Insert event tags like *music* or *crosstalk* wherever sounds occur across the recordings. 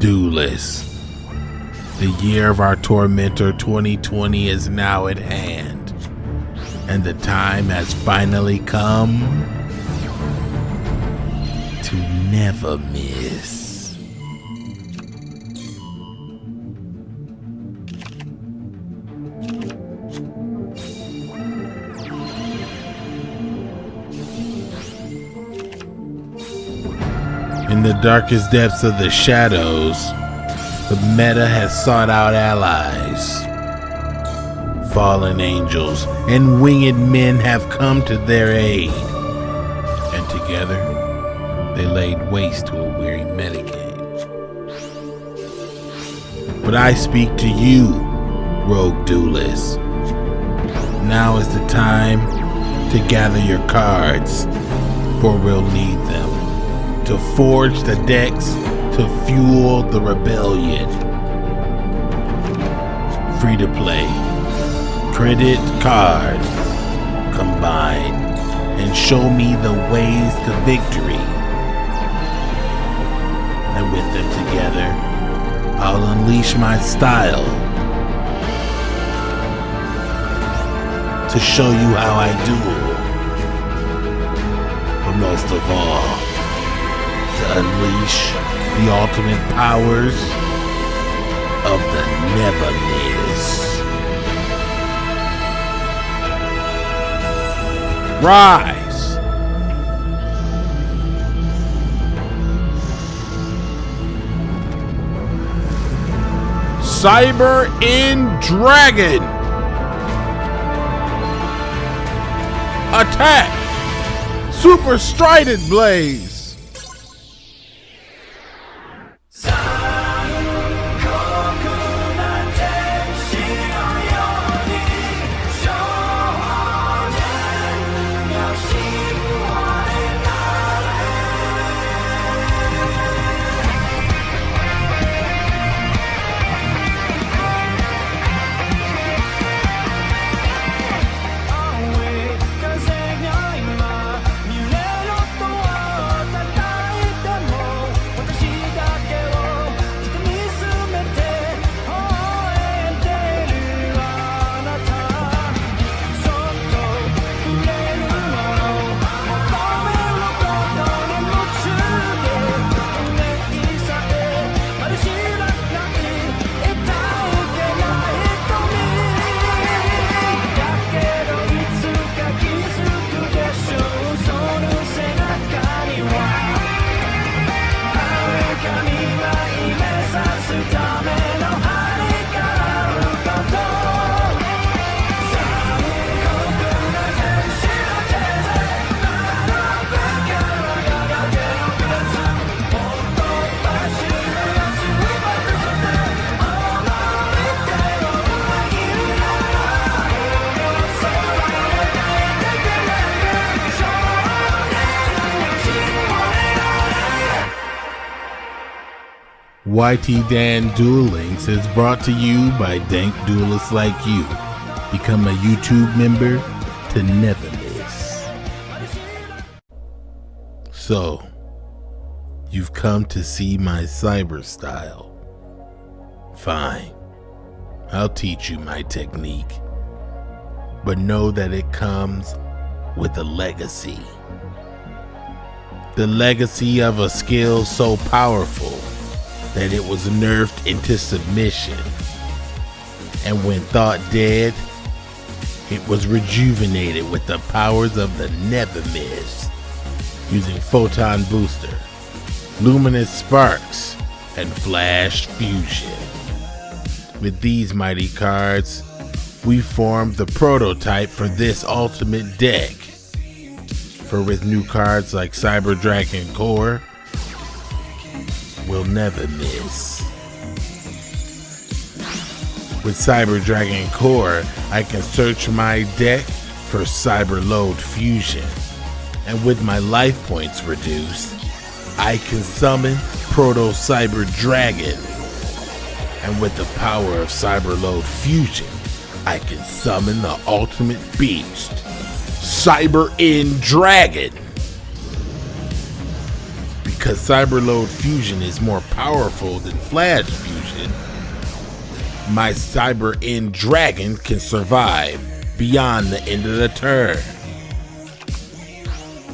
Duelist. The year of our tormentor 2020 is now at hand, and the time has finally come to never miss. In the darkest depths of the shadows, the meta has sought out allies. Fallen angels and winged men have come to their aid, and together they laid waste to a weary metagame. But I speak to you, rogue duelist. Now is the time to gather your cards, for we'll need them to forge the decks to fuel the rebellion. Free to play. Credit card. Combine and show me the ways to victory. And with them together, I'll unleash my style to show you how I duel. But most of all, unleash the ultimate powers of the Never Miss. Rise! Cyber End Dragon! Attack! Super Strident Blaze! YT Dan Duel Links is brought to you by dank duelists like you. Become a YouTube member to never miss. So, you've come to see my cyber style. Fine. I'll teach you my technique. But know that it comes with a legacy. The legacy of a skill so powerful that it was nerfed into submission. And when thought dead, it was rejuvenated with the powers of the Miss, using Photon Booster, Luminous Sparks, and Flash Fusion. With these mighty cards, we formed the prototype for this ultimate deck. For with new cards like Cyber Dragon Core, will never miss. With Cyber Dragon Core, I can search my deck for Cyberload Fusion. And with my life points reduced, I can summon Proto Cyber Dragon. And with the power of Cyberload Fusion, I can summon the ultimate beast, Cyber End Dragon because Cyberload Fusion is more powerful than Flash Fusion, my Cyber End Dragon can survive beyond the end of the turn.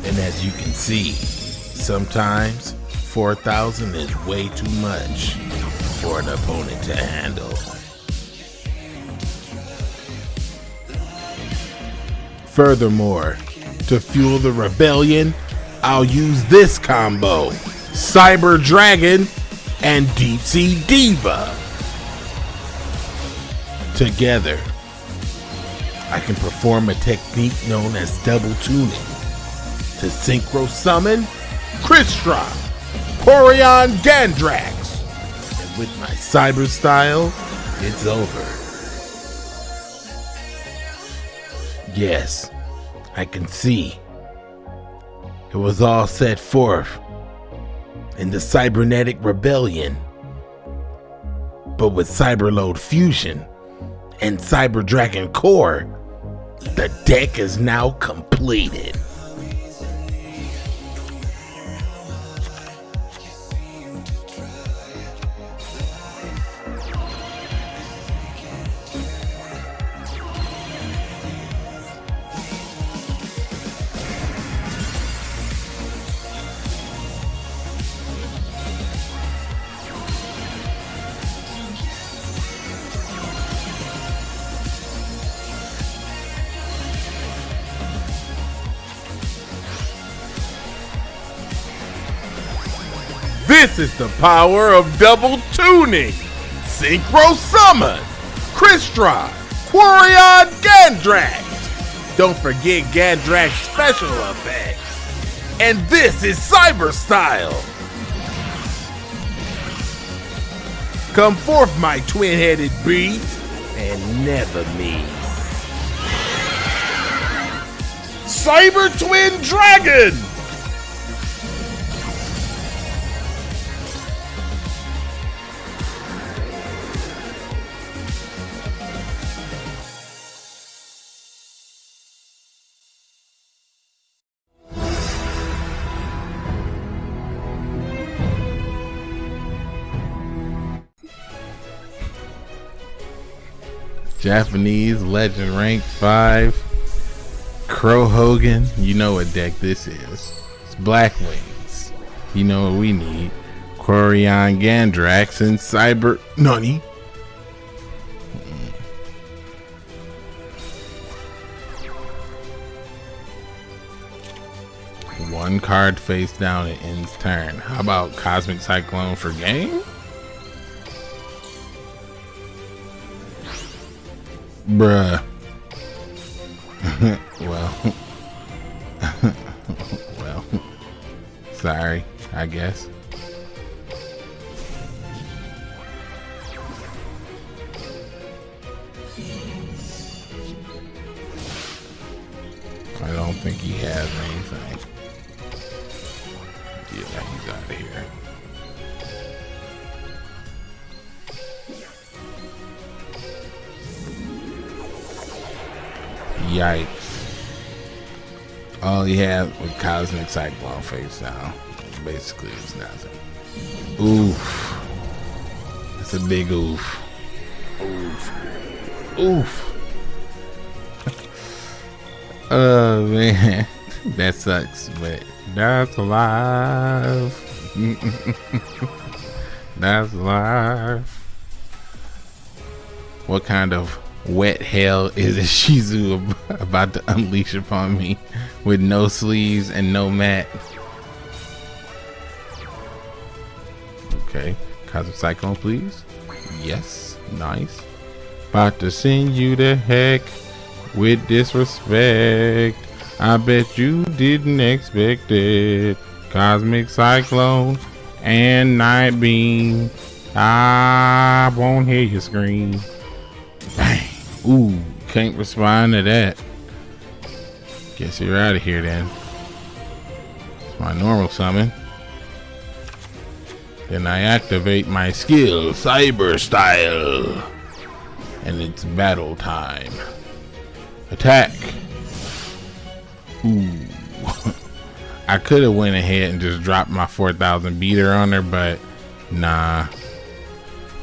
And as you can see, sometimes 4,000 is way too much for an opponent to handle. Furthermore, to fuel the rebellion, I'll use this combo Cyber Dragon and Deep Sea Diva. Together, I can perform a technique known as double tuning to synchro summon Crystron, Quarion Gandrax. And with my cyber style, it's over. Yes, I can see. It was all set forth in the cybernetic rebellion. But with Cyberload Fusion and Cyber Dragon Core, the deck is now completed. This is the power of double tuning. Synchro Summon, Crystron, Quarion Gandrax. Don't forget Gandrax special effects. And this is Cyber Style. Come forth, my twin-headed beast, and never me. Cyber Twin Dragon! Japanese Legend Rank 5. Crow Hogan. You know what deck this is. It's Black Wings. You know what we need. Quariongandrax and Cyber Nani. One card face down it ends turn. How about Cosmic Cyclone for game? Bruh. *laughs* well. *laughs* well. Sorry, I guess. I don't think he has anything. Yeah, he's out of here. Yikes. All he had was Cosmic Cyclone face down. Basically, it's nothing. Oof. That's a big oof. Oof. Oof. *laughs* oh, man. *laughs* that sucks, but that's alive. *laughs* that's alive. What kind of wet hell is a Shizu about to unleash upon me with no sleeves and no mat. Okay, Cosmic Cyclone, please. Yes, nice. About to send you the heck with disrespect. I bet you didn't expect it. Cosmic Cyclone and Night Beam. I won't hear you scream. Ooh, can't respond to that. Guess you're out of here then. It's my normal summon. Then I activate my skill, Cyber Style. And it's battle time. Attack. Ooh. *laughs* I could have went ahead and just dropped my 4000 beater on her, but nah.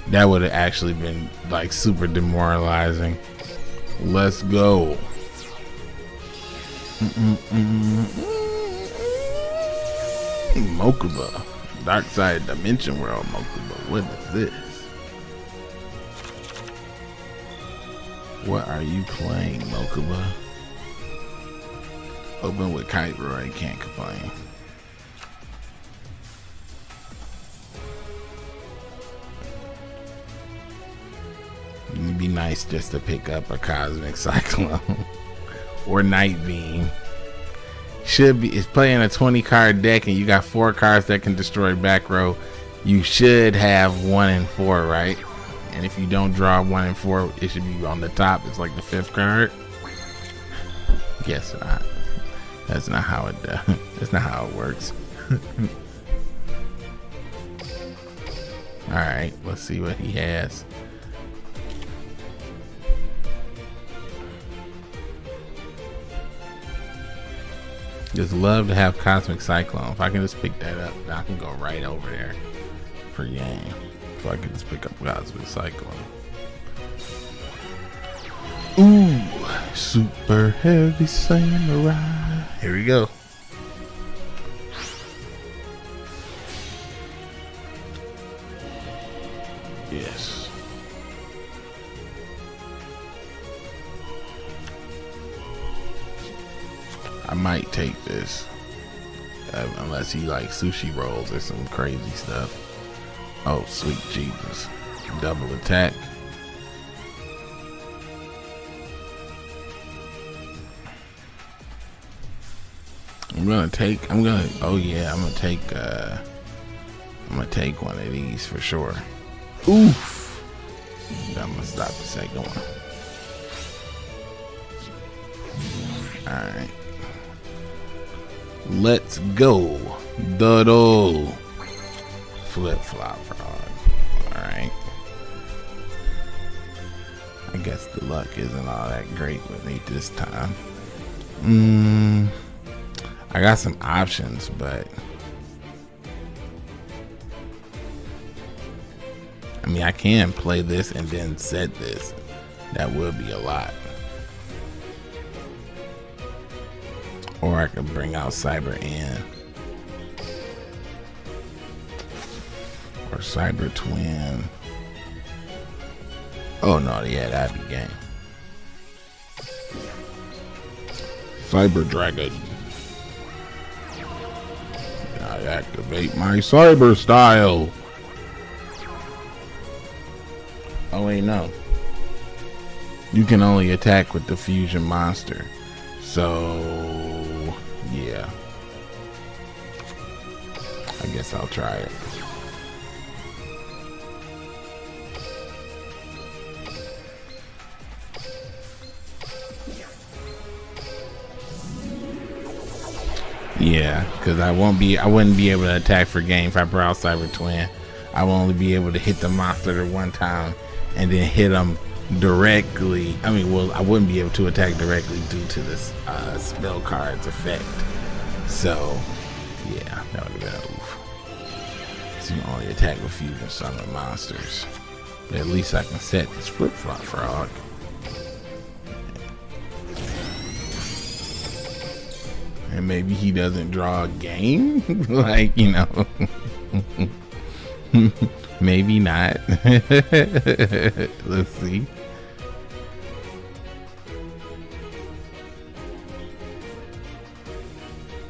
That would have actually been like super demoralizing. Let's go. Mokuba. Dark Side Dimension World Mokuba. What is this? What are you playing, Mokuba? Open with Kite Roy, can't complain. Be nice just to pick up a Cosmic *laughs* Cyclone or Night Beam. Should be it's playing a 20 card deck and you got four cards that can destroy back row. You should have one and four, right? And if you don't draw one and four, it should be on the top. It's like the fifth card. Guess not. That's not how it does. *laughs* That's not how it works. *laughs* All right, let's see what he has. Just love to have Cosmic Cyclone. If I can just pick that up, I can go right over there per game. If I can just pick up Cosmic Cyclone. Ooh, super heavy samurai. Here we go. Yes. I might take this. Uh, unless he likes sushi rolls or some crazy stuff. Oh, sweet Jesus. Double attack. I'm gonna take I'm gonna oh yeah, I'm gonna take uh I'm gonna take one of these for sure. Oof. I'm gonna stop the second one. Alright. Let's go. Doodle. Flip flop frog. Alright. I guess the luck isn't all that great with me this time. Mmm. I got some options, but I mean, I can play this and then set this. That would be a lot. Or I could bring out Cyber End. Or Cyber Twin. Oh no, yeah, that'd be game. Cyber Dragon. I activate my cyber style. Oh wait, no. You can only attack with the fusion monster. So, I'll try it. Yeah, because I won't be, I wouldn't be able to attack for game if I brought Cyber Twin. I will only be able to hit the monster one time and then hit them directly. I mean, well, I wouldn't be able to attack directly due to this uh, spell card's effect. So, yeah, that would been a. You only attack with fusion summon monsters. But at least I can set this flip flop frog. and maybe he doesn't draw a game? *laughs* Like you know. *laughs* Maybe not. *laughs* Let's see.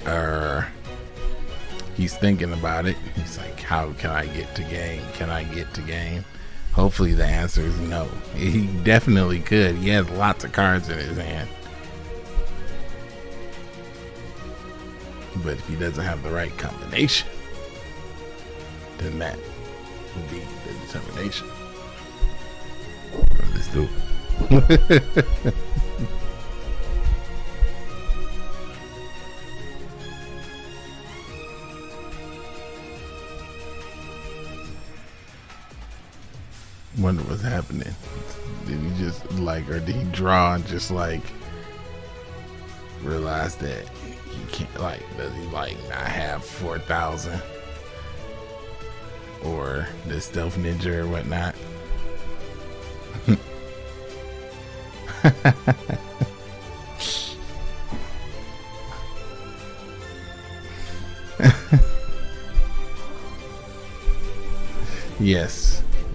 Uh he's thinking about it. He's like how can i get to game? Can i get to game? Hopefully the answer is no. He definitely could. He has lots of cards in his hand. But if he doesn't have the right combination, then that will be the determination. Let's do it. *laughs* Wonder what's happening. Did he just like, or did he draw and just like realize that he can't like does he like not have four thousand or the stealth ninja or whatnot. *laughs* yes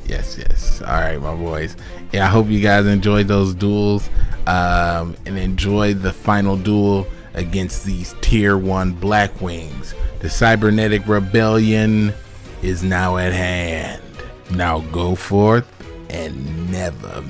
yes yes. All right my boys. Yeah i hope you guys enjoyed those duels um, and enjoy the final duel against these tier one black wings. The cybernetic rebellion is now at hand. Now go forth and never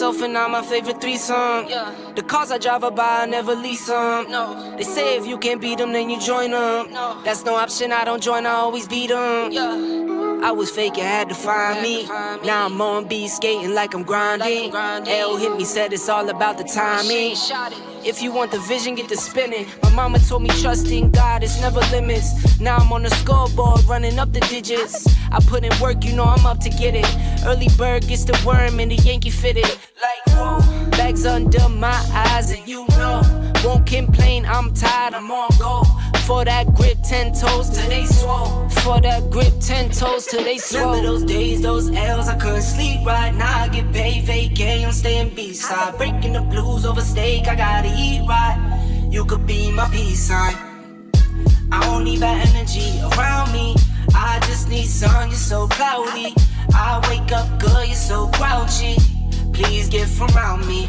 myself and I'm my favorite threesome. Yeah. The cars I drive by, I never lease them. No. They say if you can't beat them, then you join them. No. That's no option, I don't join, I always beat them. Yeah. I was fake, you had to find me. Now I'm on B skating like I'm grinding. L hit me, said it's all about the timing. If you want the vision, get to spinning. My mama told me trust in God, it's never limits. Now I'm on the scoreboard, running up the digits. I put in work, you know I'm up to get it. Early bird gets the worm and the Yankee fitted. Like, whoa, bags under my eyes, and you know. Won't complain, I'm tired, I'm on go. For that grip, ten toes till they swole. For that grip, ten toes till they swole. Remember those days, those L's, I couldn't sleep right now. I get paid, vacay, I'm staying B-side. Breaking the blues over steak, I gotta eat right. You could be my peace sign. I don't need that energy around me. I just need sun, you're so cloudy. I wake up good, you're so grouchy. Please get from around me.